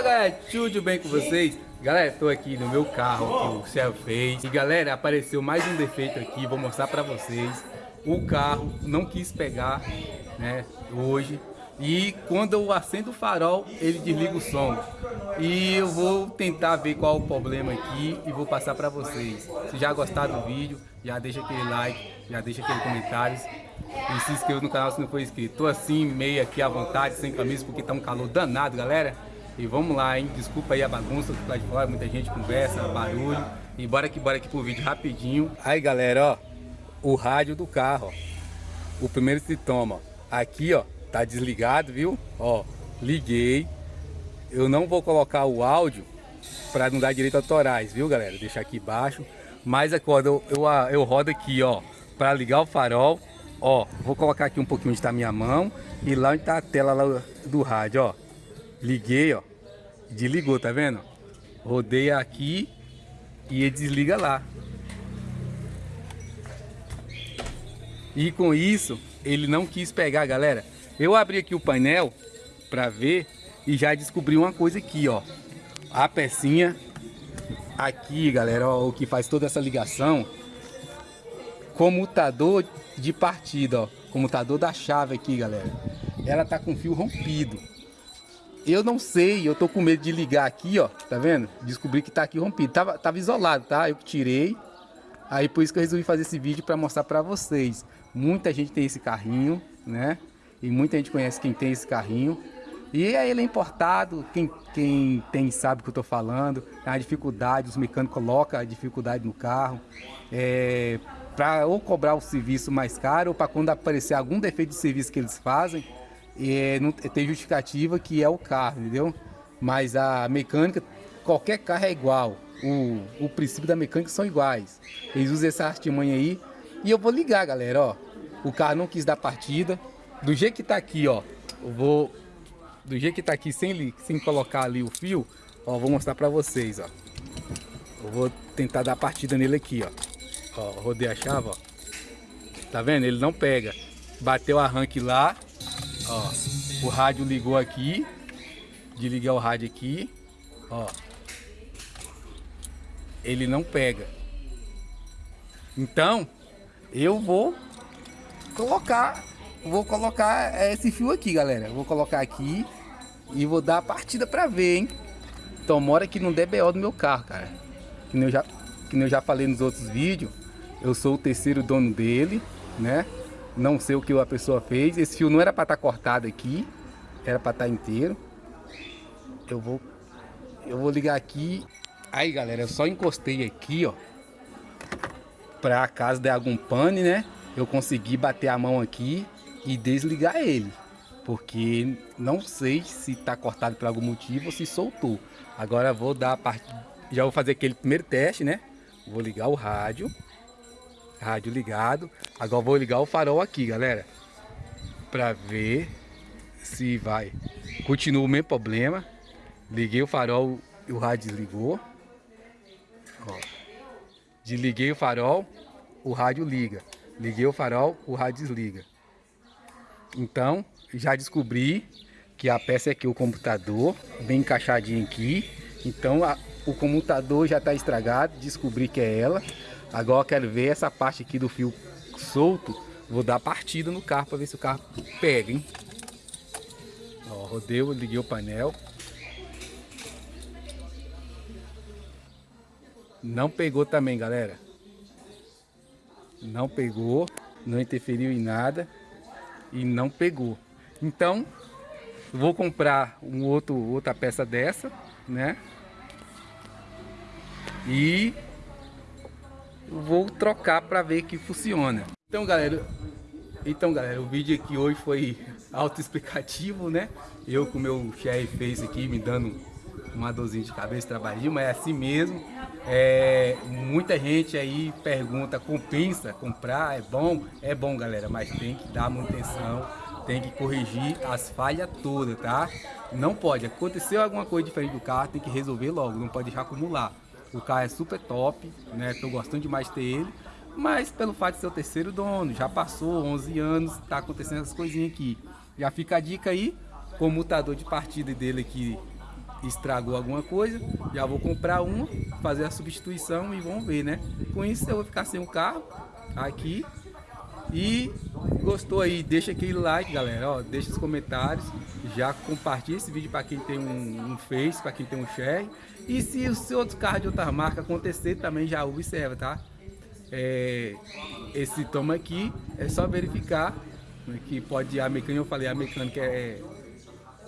Fala galera, tudo bem com vocês? Galera, tô aqui no meu carro que o Céu fez E galera, apareceu mais um defeito aqui, vou mostrar pra vocês O carro não quis pegar, né, hoje E quando eu acendo o farol, ele desliga o som E eu vou tentar ver qual o problema aqui e vou passar pra vocês Se já gostaram do vídeo, já deixa aquele like, já deixa aquele comentário e se inscreva no canal se não for inscrito. Tô assim, meio aqui à vontade, sem camisa, porque tá um calor danado, galera. E vamos lá, hein? Desculpa aí a bagunça do lado de fora, muita gente conversa, barulho. E bora que bora aqui pro vídeo rapidinho. Aí, galera, ó, o rádio do carro, ó. O primeiro sintoma, ó. Aqui, ó, tá desligado, viu? Ó, liguei. Eu não vou colocar o áudio para não dar direito autorais, viu, galera? Deixar aqui embaixo. Mas é quando eu, eu, eu rodo aqui, ó, para ligar o farol Ó, vou colocar aqui um pouquinho onde a minha mão e lá onde está a tela lá do rádio, ó. Liguei, ó. Desligou, tá vendo? Rodei aqui e ele desliga lá. E com isso, ele não quis pegar, galera. Eu abri aqui o painel para ver e já descobri uma coisa aqui, ó. A pecinha aqui, galera, ó, o que faz toda essa ligação comutador de partida, ó. Comutador da chave aqui, galera. Ela tá com fio rompido. Eu não sei, eu tô com medo de ligar aqui, ó. Tá vendo? Descobri que tá aqui rompido. Tava, tava isolado, tá? Eu tirei. Aí por isso que eu resolvi fazer esse vídeo para mostrar para vocês. Muita gente tem esse carrinho, né? E muita gente conhece quem tem esse carrinho. E aí ele é importado, quem, quem tem sabe o que eu tô falando. É a dificuldade, os mecânicos colocam a dificuldade no carro. É, para ou cobrar o serviço mais caro ou para quando aparecer algum defeito de serviço que eles fazem, é, não, tem justificativa que é o carro, entendeu? Mas a mecânica, qualquer carro é igual. O, o princípio da mecânica são iguais. Eles usam essa artimanha aí. E eu vou ligar, galera, ó. O carro não quis dar partida. Do jeito que tá aqui, ó. Eu vou... Do jeito que tá aqui, sem, sem colocar ali o fio, ó, vou mostrar pra vocês, ó. Eu vou tentar dar partida nele aqui, ó. Ó, rodei a chave, ó. Tá vendo? Ele não pega. Bateu o arranque lá. Ó, o rádio ligou aqui. Desliguei o rádio aqui. Ó. Ele não pega. Então, eu vou colocar, vou colocar esse fio aqui, galera. Vou colocar aqui e vou dar a partida pra ver, hein. Tomara que não dê BO do meu carro, cara. Que eu já, que eu já falei nos outros vídeos. Eu sou o terceiro dono dele, né? Não sei o que a pessoa fez. Esse fio não era para estar tá cortado aqui, era para estar tá inteiro. Eu vou, eu vou ligar aqui. Aí, galera, eu só encostei aqui, ó. Para caso der algum pane, né? Eu consegui bater a mão aqui e desligar ele. Porque não sei se está cortado por algum motivo ou se soltou. Agora vou dar a parte... Já vou fazer aquele primeiro teste, né? Vou ligar o rádio rádio ligado. Agora vou ligar o farol aqui, galera. Pra ver se vai. Continua o mesmo problema. Liguei o farol e o rádio desligou. Ó. Desliguei o farol, o rádio liga. Liguei o farol, o rádio desliga. Então, já descobri que a peça é aqui, o computador, bem encaixadinho aqui. Então, a, o computador já está estragado, descobri que é ela. Agora eu quero ver essa parte aqui do fio solto. Vou dar partida no carro para ver se o carro pega, hein? Ó, rodei, liguei o painel. Não pegou também, galera. Não pegou, não interferiu em nada e não pegou. Então, vou comprar um outro outra peça dessa, né? E vou trocar para ver que funciona. Então galera, então galera, o vídeo aqui hoje foi autoexplicativo, né? Eu com meu chefe fez aqui me dando uma dorzinha de cabeça trabalhinho, mas é assim mesmo. É, muita gente aí pergunta, compensa comprar, é bom? É bom galera, mas tem que dar manutenção, tem que corrigir as falhas todas, tá? Não pode, aconteceu alguma coisa diferente do carro, tem que resolver logo, não pode deixar acumular. O carro é super top, né? Tô gostando demais de ter ele. Mas pelo fato de ser o terceiro dono, já passou 11 anos, tá acontecendo essas coisinhas aqui. Já fica a dica aí, com o mutador de partida dele aqui estragou alguma coisa, já vou comprar uma, fazer a substituição e vamos ver, né? Com isso eu vou ficar sem o carro aqui. E gostou aí, deixa aquele like, galera, ó, deixa os comentários, já compartilha esse vídeo para quem tem um, um Face, para quem tem um Share. E se o seu outro carro de outra marca acontecer, também já observa, tá? É, esse toma aqui é só verificar né, que pode a mecânica, eu falei, a mecânica é,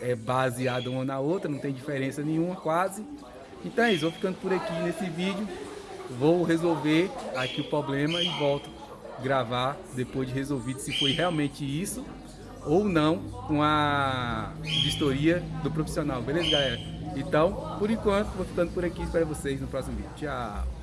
é baseada uma na outra, não tem diferença nenhuma quase. Então é isso, vou ficando por aqui nesse vídeo, vou resolver aqui o problema e volto gravar depois de resolvido se foi realmente isso ou não com a vistoria do profissional, beleza galera? Então, por enquanto, vou ficando por aqui, espero vocês no próximo vídeo. Tchau!